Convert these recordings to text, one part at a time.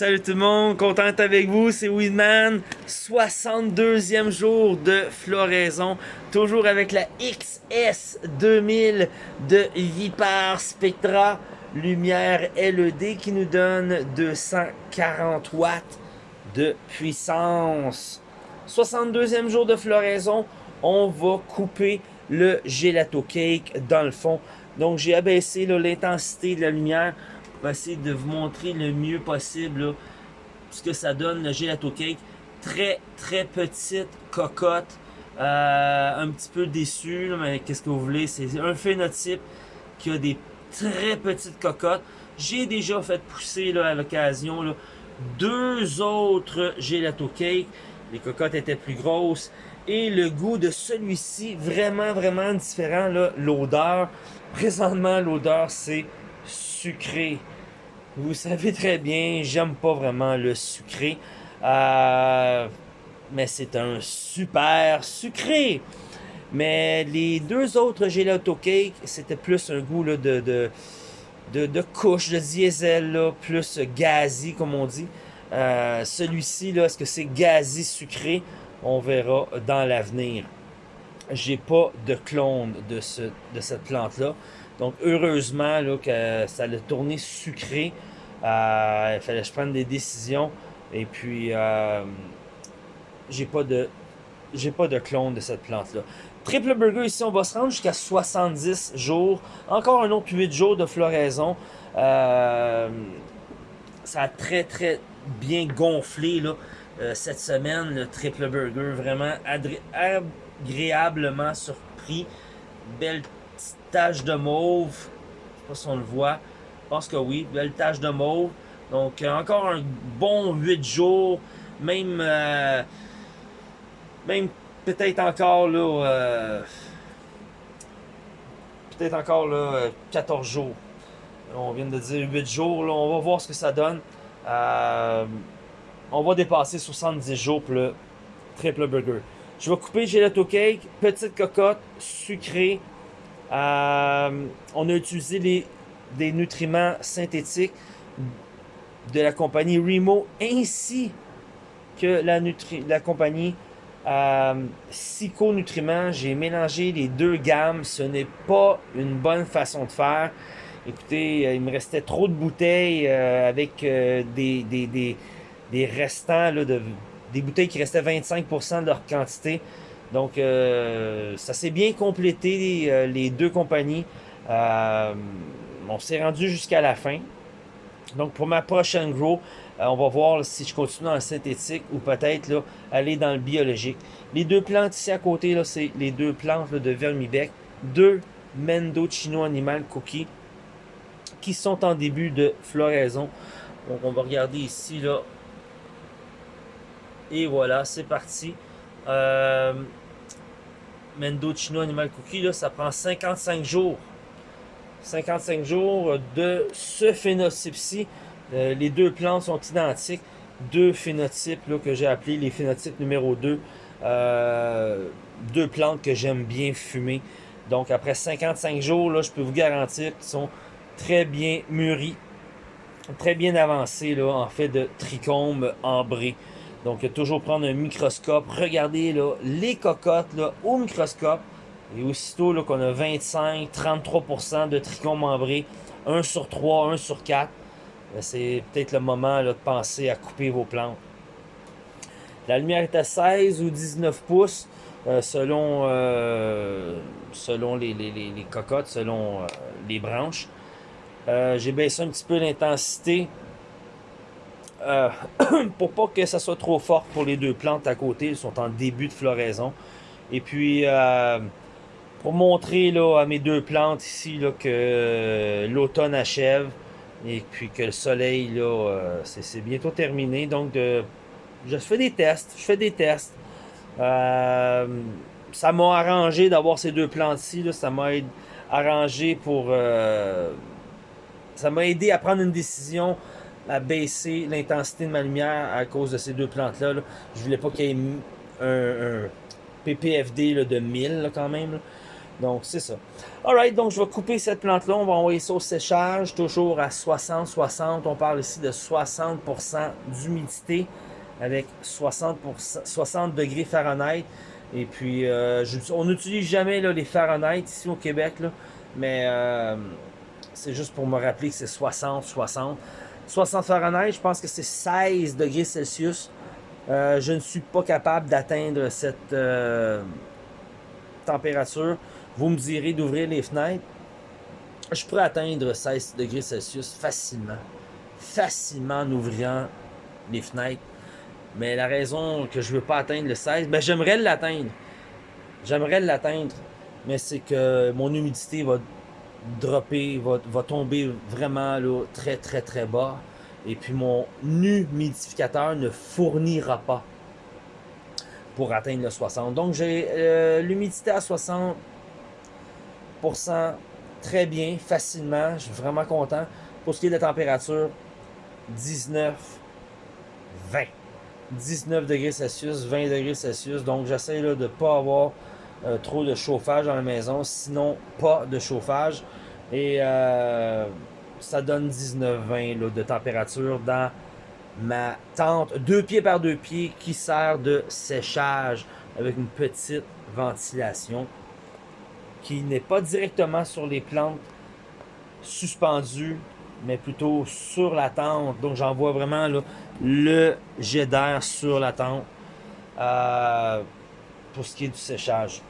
Salut tout le monde, content avec vous, c'est Weedman. 62e jour de floraison, toujours avec la XS 2000 de Vipar Spectra lumière LED qui nous donne 240 watts de puissance. 62e jour de floraison, on va couper le gelato cake dans le fond. Donc j'ai abaissé l'intensité de la lumière essayer de vous montrer le mieux possible ce que ça donne le gelato cake. Très très petite cocotte. Euh, un petit peu déçu, mais qu'est-ce que vous voulez? C'est un phénotype qui a des très petites cocottes. J'ai déjà fait pousser à l'occasion deux autres gelato cake. Les cocottes étaient plus grosses. Et le goût de celui-ci, vraiment, vraiment différent. L'odeur, présentement, l'odeur, c'est sucré. Vous savez très bien, j'aime pas vraiment le sucré. Euh, mais c'est un super sucré. Mais les deux autres gelato cake, c'était plus un goût de, de, de, couche, de diesel, plus gazi, comme on dit. Euh, celui-ci, est-ce que c'est gazi sucré? On verra dans l'avenir. J'ai pas de clone de, ce, de cette plante-là. Donc, heureusement là, que ça a tourné sucré. Euh, il fallait que je prenne des décisions. Et puis, euh, j'ai pas de pas de clone de cette plante-là. Triple burger ici, on va se rendre jusqu'à 70 jours. Encore un autre 8 jours de floraison. Euh, ça a très très bien gonflé là, cette semaine, le triple burger. Vraiment agréablement surpris. Belle tache de mauve. Je sais pas si on le voit. Je pense que oui. Belle tache de mauve. Donc, euh, encore un bon 8 jours. Même, euh, même peut-être encore là, euh, peut-être encore là, 14 jours. On vient de dire 8 jours. Là, on va voir ce que ça donne. on va dépasser 70 jours pour le triple burger. Je vais couper gelato cake, petite cocotte, sucrée, euh, on a utilisé des nutriments synthétiques de la compagnie Remo ainsi que la, compagnie euh, Nutriments. J'ai mélangé les deux gammes. Ce n'est pas une bonne façon de faire. Écoutez, euh, il me restait trop de bouteilles euh, avec des, restants, de, des bouteilles qui restaient 25% de leur quantité. Donc, euh, ça s'est bien complété, euh, les deux compagnies. Euh, on s'est rendu jusqu'à la fin. Donc, pour ma prochaine grow, on va voir si je continue dans le synthétique ou peut-être aller dans le biologique. Les deux plantes ici à côté, c'est les deux plantes de Vermibec. Deux Mendocino Animal Cookie qui sont en début de floraison. Donc, on va regarder ici. là. Et voilà, c'est parti. Euh, Mendocino Animal Cookie, là, ça prend 55 jours. 55 jours de ce phénotype-ci. Euh, les deux plantes sont identiques. Deux phénotypes là, que j'ai appelés les phénotypes numéro 2. Euh, deux plantes que j'aime bien fumer. Donc après 55 jours, là, je peux vous garantir qu'ils sont très bien mûris. Très bien avancés là, en fait de trichome ambré. Donc, toujours prendre un microscope, regarder les cocottes là, au microscope. Et aussitôt qu'on a 25-33% de tricot membré, 1 sur 3, 1 sur 4, ben, c'est peut-être le moment de penser à couper vos plantes. La lumière est à 16 ou 19 pouces euh, selon, euh, les, cocottes, selon euh, les branches. J'ai baissé un petit peu l'intensité euh, pour pas que ça soit trop fort pour les deux plantes à côté, ils sont en début de floraison. Et puis, euh, pour montrer là, à mes deux plantes ici là, que euh, l'automne achève et puis que le soleil, là, c'est bientôt terminé. Donc, je fais des tests, je fais des tests. ça m'a arrangé d'avoir ces deux plantes-ci, ça m'a arrangé pour... ça m'a aidé à prendre une décision à baisser l'intensité de ma lumière à cause de ces deux plantes-là. Je voulais pas qu'il y ait un, PPFD de 1000 quand même. Donc, c'est ça. Alright, donc je vais couper cette plante-là. On va envoyer ça au séchage, toujours à 60-60. On parle ici de 60% d'humidité avec 60, 60 degrés Fahrenheit. Et puis, euh, on n'utilise jamais les Fahrenheit ici au Québec, mais euh, c'est juste pour me rappeler que c'est 60, 60. 60 Fahrenheit, je pense que c'est 16 degrés Celsius. Euh, je ne suis pas capable d'atteindre cette température. Vous me direz d'ouvrir les fenêtres. Je pourrais atteindre 16 degrés Celsius facilement. Facilement en ouvrant les fenêtres. Mais la raison que je veux pas atteindre le 16, ben j'aimerais l'atteindre. J'aimerais l'atteindre. Mais c'est que mon humidité va dropper, va, tomber vraiment là, très très très bas. Et puis mon humidificateur ne fournira pas pour atteindre le 60. Donc j'ai euh, l'humidité à 60% très bien, facilement. Je suis vraiment content. Pour ce qui est de la température, 19, 20. 19 degrés Celsius, 20 degrés Celsius. Donc, j'essaie de ne pas avoir euh, trop de chauffage dans la maison. Sinon, pas de chauffage. Et euh, ça donne 19-20 de température dans ma tente. Deux pieds par deux pieds qui sert de séchage avec une petite ventilation qui n'est pas directement sur les plantes suspendues mais plutôt sur la tente. Donc j'envoie vraiment le jet d'air sur la tente euh, pour ce qui est du séchage.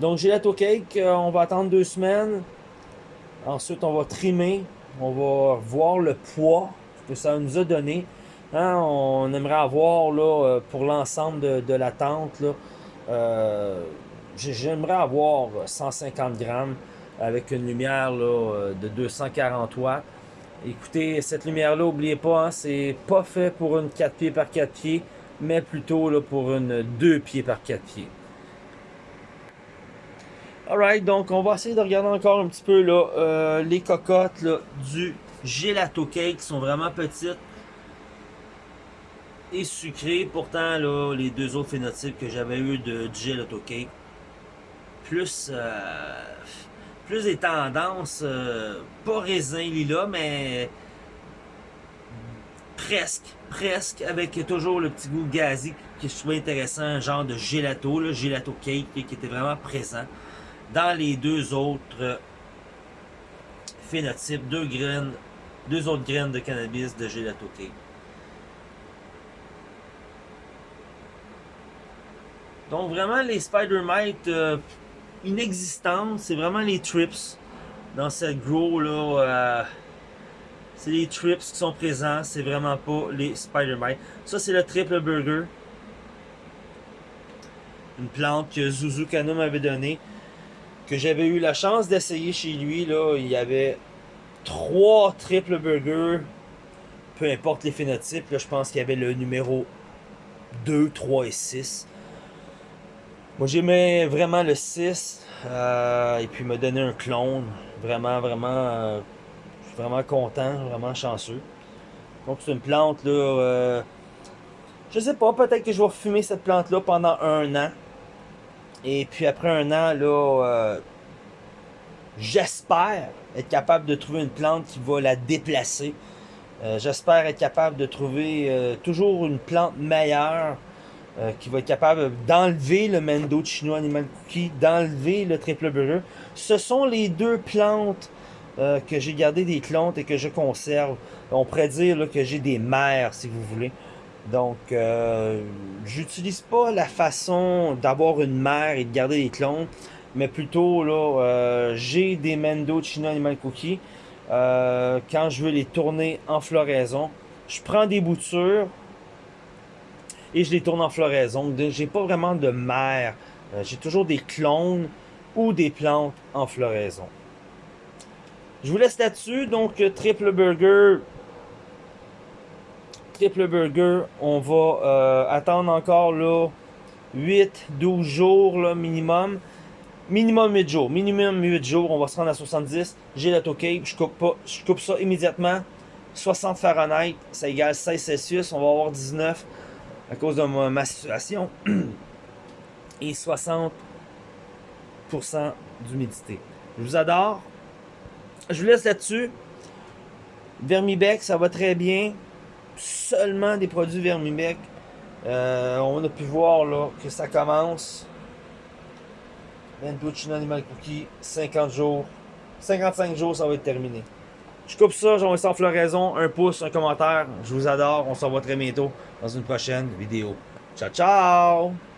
Donc gelato cake, euh, on va attendre deux semaines. Ensuite, on va trimer. On va voir le poids que ça nous a donné. Hein, on aimerait avoir là, euh, pour l'ensemble de, la tente. J'aimerais avoir 150 grammes avec une lumière euh, de 240 watts. Écoutez, cette lumière-là, n'oubliez pas, hein, c'est pas fait pour une 4 pieds par 4 pieds, mais plutôt là, pour une 2 pieds par 4 pieds. Alright, donc on va essayer de regarder encore un petit peu là, euh, les cocottes du gelato cake qui sont vraiment petites et sucrées. Pourtant, là, les deux autres phénotypes que j'avais eu de, du gelato cake, plus... Euh, plus des tendances, euh, pas raisin lila, mais presque, presque, avec toujours le petit goût gazi que je trouvais intéressant, un genre de gelato, le gelato cake qui était vraiment présent dans les deux autres phénotypes, deux graines, autres graines de cannabis de gelato cake. Donc vraiment les Spider Mite euh, inexistante. C'est vraiment les trips dans cette grow là. Euh, c'est les trips qui sont présents. C'est vraiment pas les Spider-Man. Ça, c'est le triple burger. Une plante que Zuzu Kano m'avait donnée. Que j'avais eu la chance d'essayer chez lui. Là, il y avait trois triple burgers. Peu importe les phénotypes. Là, je pense qu'il y avait le numéro 2, 3 et 6. Moi, j'aimais vraiment le 6. Euh, et puis, il m'a donné un clone. Vraiment, vraiment, euh, vraiment content, vraiment chanceux. Donc, c'est une plante, là. Euh, je sais pas, peut-être que je vais fumer cette plante-là pendant un an. Et puis, après un an, là, j'espère être capable de trouver une plante qui va la déplacer. j'espère être capable de trouver toujours une plante meilleure euh, qui va être capable d'enlever le Mendo Chinois Animal Cookie, d'enlever le Triple Burger. Ce sont les deux plantes euh, que j'ai gardé des clones et que je conserve. On pourrait dire que j'ai des mères, si vous voulez. Donc, euh, j'utilise pas la façon d'avoir une mère et de garder des clones, mais plutôt, là, euh, j'ai des Mendo Chinois Animal Cookie. quand je veux les tourner en floraison, je prends des boutures, et je les tourne en floraison. J'ai pas vraiment de mère. Euh, j'ai toujours des clones ou des plantes en floraison. Je vous laisse là-dessus. Donc, euh, triple burger. Triple burger. On va euh, attendre encore là 8, 12 jours minimum. Minimum 8 jours. Minimum 8 jours. On va se rendre à 70. J'ai la cape. Je coupe pas. Je coupe ça immédiatement. 60 Fahrenheit. Ça égale 16 Celsius. On va avoir 19 à cause de ma, situation. Et 60% d'humidité. Je vous adore. Je vous laisse là-dessus. Vermibec, ça va très bien. Seulement des produits Vermibec. Euh, on a pu voir là, que ça commence. Mentuccino Animal Cookie, 50 jours. 55 jours, ça va être terminé. Je coupe ça, j'envoie ça en floraison, un pouce, un commentaire. Je vous adore, on se revoit très bientôt dans une prochaine vidéo. Ciao, ciao!